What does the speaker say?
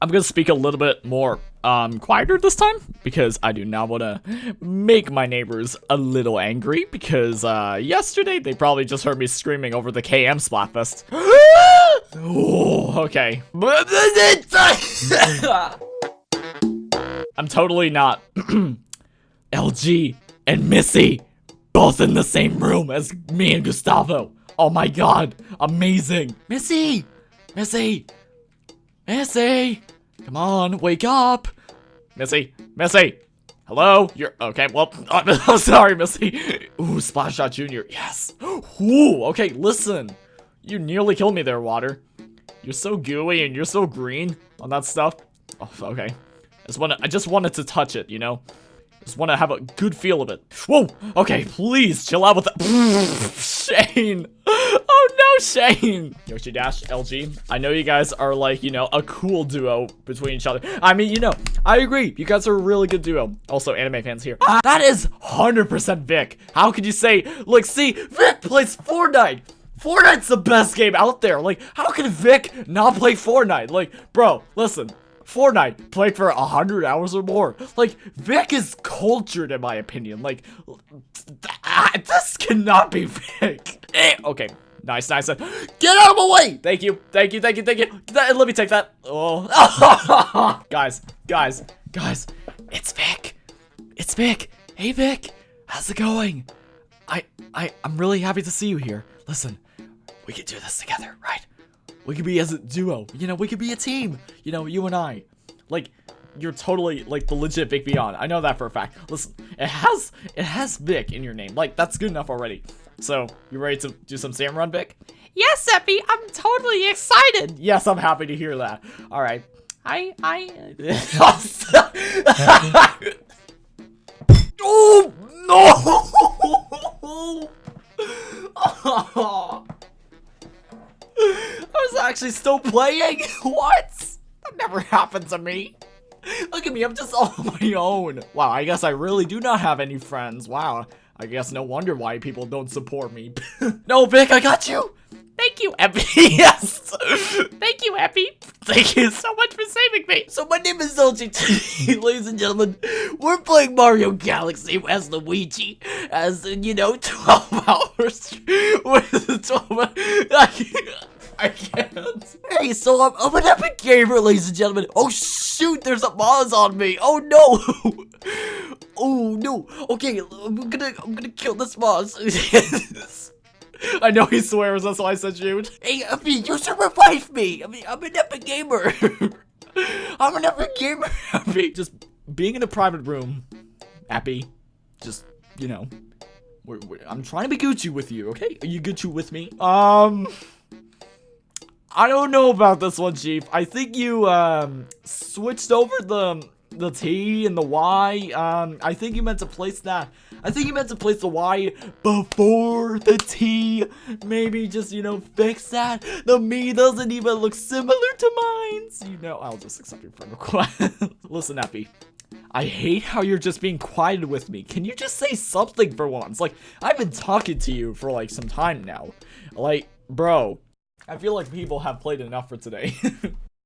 I'm gonna speak a little bit more um quieter this time because I do not want to make my neighbors a little angry because uh yesterday they probably just heard me screaming over the KM Splatfest. oh, okay. I'm totally not LG and Missy both in the same room as me and Gustavo. Oh my god, amazing. Missy! Missy! Missy! Come on, wake up! Missy! Missy! Hello? You're okay. Well, I'm sorry, Missy. Ooh, Splattershot Junior. Yes. Ooh. Okay, listen. You nearly killed me there, Water. You're so gooey and you're so green on that stuff. Oh, okay. I just wanna. I just wanted to touch it. You know. Just want to have a good feel of it. Whoa! Okay, please chill out with that. Shane! Shane! Yoshi Dash, LG. I know you guys are like, you know, a cool duo between each other. I mean, you know, I agree. You guys are a really good duo. Also, anime fans here. That is 100% Vic. How could you say, like, see, Vic plays Fortnite. Fortnite's the best game out there. Like, how can Vic not play Fortnite? Like, bro, listen. Fortnite played for a hundred hours or more. Like Vic is cultured in my opinion. Like this cannot be Vic. Eh, okay, nice, nice. Get out of my way! Thank you, thank you, thank you, thank you. Let me take that. Oh, guys, guys, guys, it's Vic. It's Vic. Hey Vic, how's it going? I, I, I'm really happy to see you here. Listen, we can do this together, right? We could be as a duo. You know, we could be a team. You know, you and I. Like, you're totally like the legit Vic Beyond. I know that for a fact. Listen, it has it has Vic in your name. Like, that's good enough already. So, you ready to do some Salmon Run, Vic? Yes, Epi, I'm totally excited. Yes, I'm happy to hear that. All right. I I. oh no! oh. I was actually still playing? what? That never happened to me. Look at me, I'm just on my own. Wow, I guess I really do not have any friends. Wow, I guess no wonder why people don't support me. no, Vic, I got you. Thank you, Epi. yes. Thank you, Epi. Thank you so much for saving me. So my name is LGT, ladies and gentlemen. We're playing Mario Galaxy as Luigi, as you know, 12 hours with 12. I, I can't. Hey, so I'm, I'm an epic gamer, ladies and gentlemen. Oh shoot, there's a Maws on me. Oh no. oh no. Okay, I'm gonna I'm gonna kill this Maws. I know he swears, that's why I said shoot. Hey, Epi, you should revive me. I mean, I'm an epic gamer. I'm an epic gamer, Epi. Just being in a private room, Epi, just, you know, we're, we're, I'm trying to be Gucci with you, okay? Are you Gucci with me? Um... I don't know about this one, Chief. I think you, um, switched over the the T and the Y. Um, I think you meant to place that. I think you meant to place the Y before the T. Maybe just, you know, fix that. The me doesn't even look similar to mine. So, you know, I'll just accept your friend request. Listen, Epi. I hate how you're just being quiet with me. Can you just say something for once? Like, I've been talking to you for, like, some time now. Like, bro, I feel like people have played enough for today.